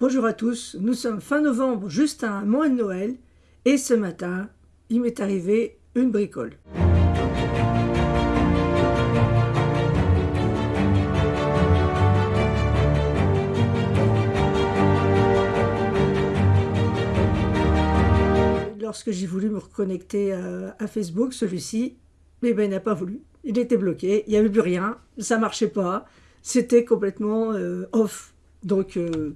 Bonjour à tous, nous sommes fin novembre, juste à un mois de Noël, et ce matin, il m'est arrivé une bricole. Lorsque j'ai voulu me reconnecter à, Facebook, celui-ci, eh ben, n'a pas voulu. Il était bloqué, il n'y avait plus rien, ça marchait pas, c'était complètement euh, off. Donc, euh,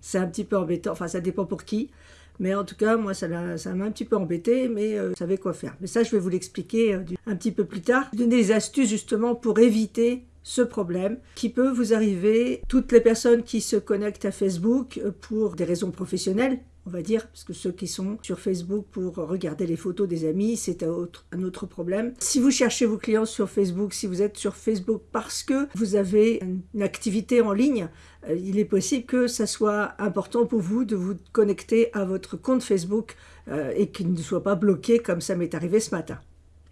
c'est un petit peu embêtant, enfin ça dépend pour qui, mais en tout cas moi ça m'a un petit peu embêté, mais euh, je savais quoi faire. Mais ça je vais vous l'expliquer euh, un petit peu plus tard. Donner des astuces justement pour éviter ce problème qui peut vous arriver. Toutes les personnes qui se connectent à Facebook euh, pour des raisons professionnelles, on va dire, parce que ceux qui sont sur Facebook pour regarder les photos des amis, c'est un autre, un autre problème. Si vous cherchez vos clients sur Facebook, si vous êtes sur Facebook parce que vous avez une activité en ligne, euh, il est possible que ça soit important pour vous de vous connecter à votre compte Facebook euh, et qu'il ne soit pas bloqué comme ça m'est arrivé ce matin.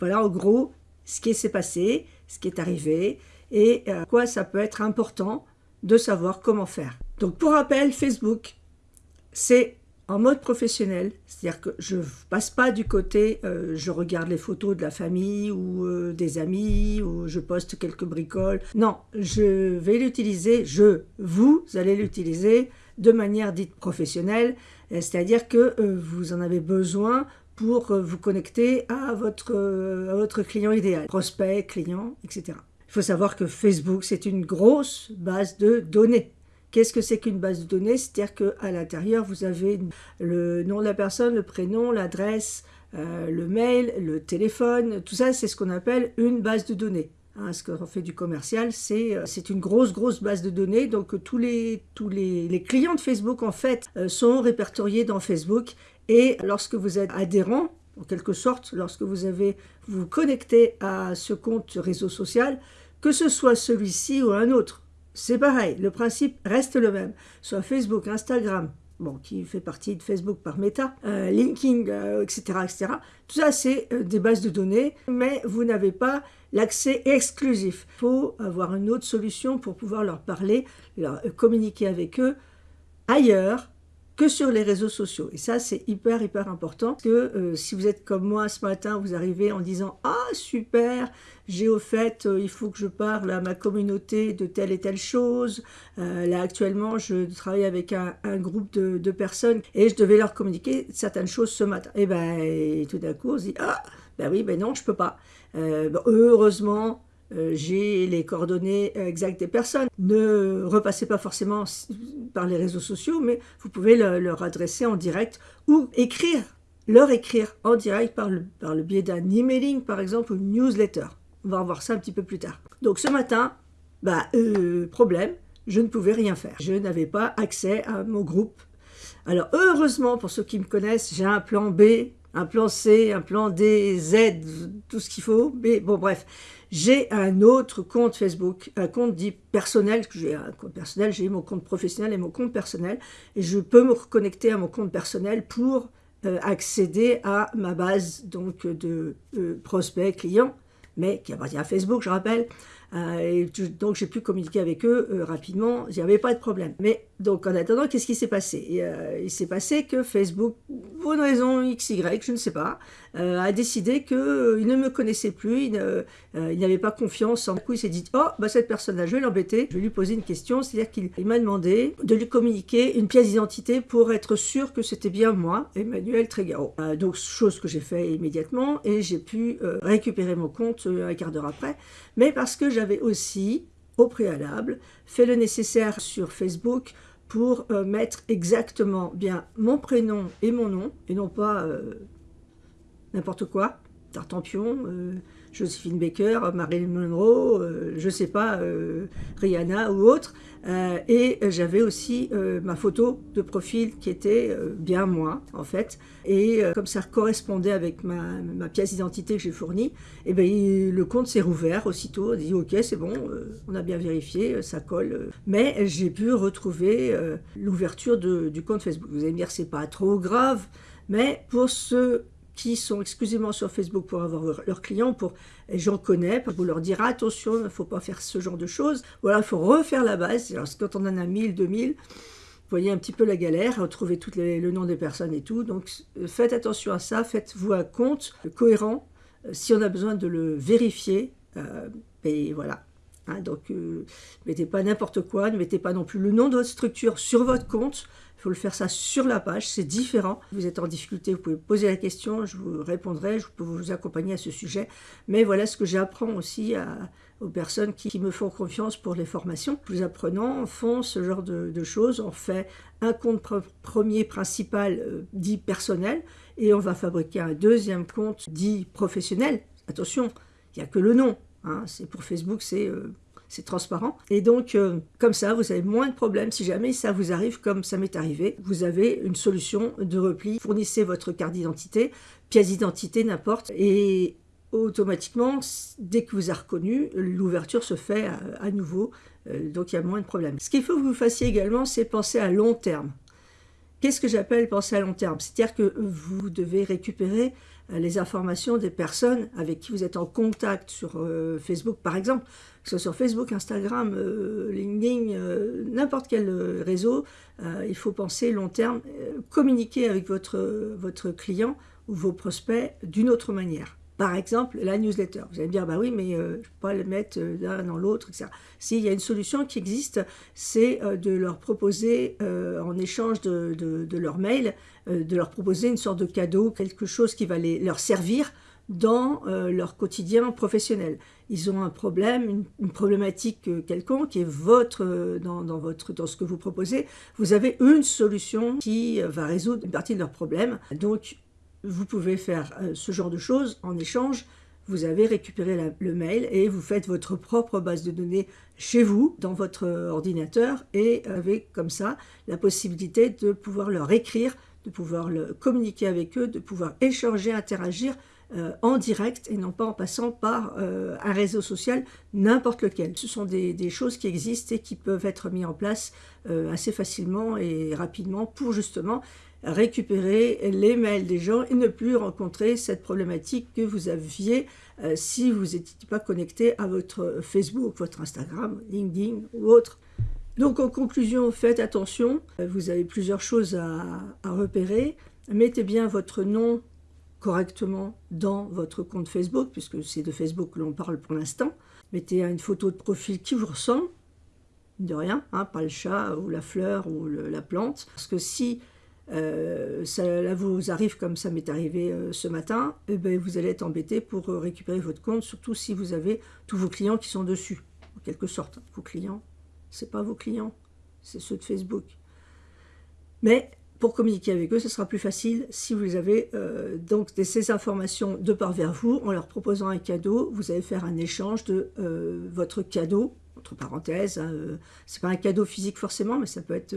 Voilà en gros ce qui s'est passé, ce qui est arrivé et euh, quoi ça peut être important de savoir comment faire. Donc pour rappel, Facebook, c'est en mode professionnel, c'est-à-dire que je passe pas du côté euh, je regarde les photos de la famille ou euh, des amis ou je poste quelques bricoles. Non, je vais l'utiliser, je, vous allez l'utiliser de manière dite professionnelle, euh, c'est-à-dire que vous en avez besoin pour vous connecter à votre, à votre client idéal, prospect, client, etc. Il faut savoir que Facebook, c'est une grosse base de données. Qu'est-ce que c'est qu'une base de données? C'est-à-dire qu'à l'intérieur, vous avez le nom de la personne, le prénom, l'adresse, euh, le mail, le téléphone. Tout ça, c'est ce qu'on appelle une base de données. Hein, ce qu'on fait du commercial, euh, c'est une grosse, grosse base de données. Donc tous les, tous les, clients de Facebook, en fait, euh, sont répertoriés dans Facebook. Et lorsque vous êtes adhérent, en quelque sorte, lorsque vous avez vous, vous connectez à ce compte réseau social, que ce soit celui-ci ou un autre, c'est pareil, le principe reste le même. Soit Facebook, Instagram, qui fait partie de Facebook par Meta, euh, LinkedIn, etc., euh, etc. Tout ça, c'est euh, des bases de données, mais vous n'avez pas l'accès exclusif. Il faut avoir une autre solution pour pouvoir leur parler, leur communiquer avec eux ailleurs que sur les réseaux sociaux. Et ça, c'est hyper, hyper important. que euh, si vous êtes comme moi ce matin, vous arrivez en disant « Ah, super, j'ai au fait, euh, il faut que je parle à ma communauté de telle et telle chose. Euh, là, actuellement, je travaille avec un, groupe de, personnes et je devais leur communiquer certaines choses ce matin. Et ben, tout d'un coup, on se dit « Ah, ben oui, ben non, je peux pas. heureusement, euh, j'ai les coordonnées exactes des personnes. Ne repassez pas forcément par les réseaux sociaux, mais vous pouvez leur adresser en direct ou écrire, leur écrire en direct par le, par le biais d'un emailing par exemple ou une newsletter. On va voir ça un petit peu plus tard. Donc ce matin, bah, euh, problème, je ne pouvais rien faire. Je n'avais pas accès à mon groupe. Alors heureusement, pour ceux qui me connaissent, j'ai un plan B, un plan C, un plan D, Z, tout ce qu'il faut. Mais bon, bref, j'ai un autre compte Facebook, un compte dit personnel, que j'ai un compte personnel, j'ai mon compte professionnel et mon compte personnel, et je peux me reconnecter à mon compte personnel pour euh, accéder à ma base donc de euh, prospects, clients, mais qui appartient à Facebook, je rappelle, et donc j'ai pu communiquer avec eux euh, rapidement, il n'y avait pas de problème. Mais donc en attendant, qu'est-ce qui s'est passé? Euh, Il s'est passé que Facebook, pour une raison XY, je ne sais pas, a décidé qu'il ne me connaissait plus, il n'avait pas confiance. En coup, il s'est dit, oh, bah, cette personne-là, je vais l'embêter, je vais lui poser une question, c'est-à-dire qu'il m'a demandé de lui communiquer une pièce d'identité pour être sûr que c'était bien moi, Emmanuel Trégaro. donc chose que j'ai fait immédiatement, et j'ai pu récupérer mon compte un quart d'heure après, mais parce que j'avais aussi, au préalable, fait le nécessaire sur Facebook pour euh, mettre exactement bien mon prénom et mon nom, et non pas euh, n'importe quoi, Tartampion, euh, Josephine Baker, Marilyn Monroe, euh, je sais pas, euh, Rihanna ou autre. Euh, et j'avais aussi ma photo de profil qui était bien moi, en fait. Et comme ça correspondait avec ma, pièce d'identité que j'ai fournie, et eh ben, le compte s'est rouvert aussitôt. On dit, ok, c'est bon, on a bien vérifié, ça colle. Mais j'ai pu retrouver l'ouverture du compte Facebook. Vous allez me dire, c'est pas trop grave, mais pour ceux qui sont exclusivement sur Facebook pour avoir leurs clients, pour j'en connais, pour leur dire attention, il ne faut pas faire ce genre de choses. Voilà, il faut refaire la base. Alors, quand on en a 1000, 2000, voyez un petit peu la galère, retrouver tout le nom des personnes et tout. Donc faites attention à ça, faites-vous un compte cohérent. Si on a besoin de le vérifier, et voilà, Hein, donc, euh, mettez pas n'importe quoi, ne mettez pas non plus le nom de votre structure sur votre compte. Il faut le faire ça sur la page, c'est différent. Vous êtes en difficulté, vous pouvez poser la question, je vous répondrai, je peux vous accompagner à ce sujet. Mais voilà ce que j'apprends aussi aux personnes qui, me font confiance pour les formations. Les apprenants font ce genre de, choses. On fait un compte premier principal euh, dit personnel et on va fabriquer un deuxième compte dit professionnel. Attention, il n'y a que le nom. Hein, c'est pour Facebook, c'est euh, transparent. Et donc, euh, comme ça, vous avez moins de problèmes. Si jamais ça vous arrive, comme ça m'est arrivé, vous avez une solution de repli. Fournissez votre carte d'identité, pièce d'identité, n'importe. Et automatiquement, dès que vous avez reconnu, l'ouverture se fait à, nouveau. Euh, donc, il y a moins de problèmes. Ce qu'il faut que vous fassiez également, c'est penser à long terme. Qu'est-ce que j'appelle penser à long terme? C'est-à-dire que vous devez récupérer euh, les informations des personnes avec qui vous êtes en contact sur euh, Facebook, par exemple, que ce soit sur Facebook, Instagram, euh, LinkedIn, n'importe quel réseau, il faut penser long terme, communiquer avec votre client ou vos prospects d'une autre manière. Par exemple, la newsletter. Vous allez me dire, bah oui, mais je ne peux pas le mettre l'un dans l'autre, etc. S'il y a une solution qui existe, c'est de leur proposer, en échange de, de leur mail, euh, de leur proposer une sorte de cadeau, quelque chose qui va leur servir dans euh, leur quotidien professionnel. Ils ont un problème, une, problématique euh, quelconque qui est votre, dans, votre, dans ce que vous proposez. Vous avez une solution qui va résoudre une partie de leur problème. Donc, vous pouvez faire ce genre de choses en échange. Vous avez récupéré le mail et vous faites votre propre base de données chez vous, dans votre ordinateur, et avec comme ça la possibilité de pouvoir leur écrire de pouvoir le, communiquer avec eux, de pouvoir échanger, interagir euh, en direct et non pas en passant par euh, un réseau social, n'importe lequel. Ce sont des, choses qui existent et qui peuvent être mises en place euh, assez facilement et rapidement pour justement récupérer les mails des gens et ne plus rencontrer cette problématique que vous aviez si vous n'étiez pas connecté à votre Facebook, votre Instagram, LinkedIn ou autre. Donc en conclusion, faites attention, vous avez plusieurs choses à, repérer. Mettez bien votre nom correctement dans votre compte Facebook, puisque c'est de Facebook que l'on parle pour l'instant. Mettez une photo de profil qui vous ressemble, de rien, hein, pas le chat ou la fleur ou la plante. Parce que si euh, ça vous arrive comme ça m'est arrivé euh, ce matin, eh ben, vous allez être embêté pour euh, récupérer votre compte, surtout si vous avez tous vos clients qui sont dessus, en quelque sorte, vos clients. C'est pas vos clients, c'est ceux de Facebook. Mais pour communiquer avec eux, ce sera plus facile si vous avez euh, donc ces informations de part vers vous, en leur proposant un cadeau, vous allez faire un échange de votre cadeau, entre parenthèses, hein, euh, c'est pas un cadeau physique forcément, mais ça peut être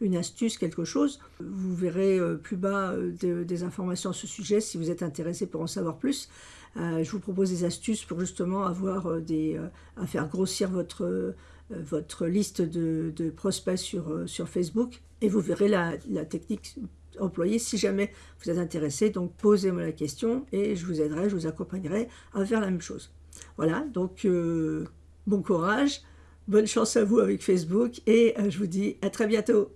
une astuce, quelque chose. Vous verrez plus bas des informations à ce sujet si vous êtes intéressé pour en savoir plus. je vous propose des astuces pour justement avoir des, à faire grossir votre euh, votre liste de, prospects sur, euh, sur Facebook et vous verrez la, technique employée si jamais vous êtes intéressé. Donc posez-moi la question et je vous aiderai, je vous accompagnerai à faire la même chose. Voilà, donc euh, bon courage, bonne chance à vous avec Facebook et je vous dis à très bientôt.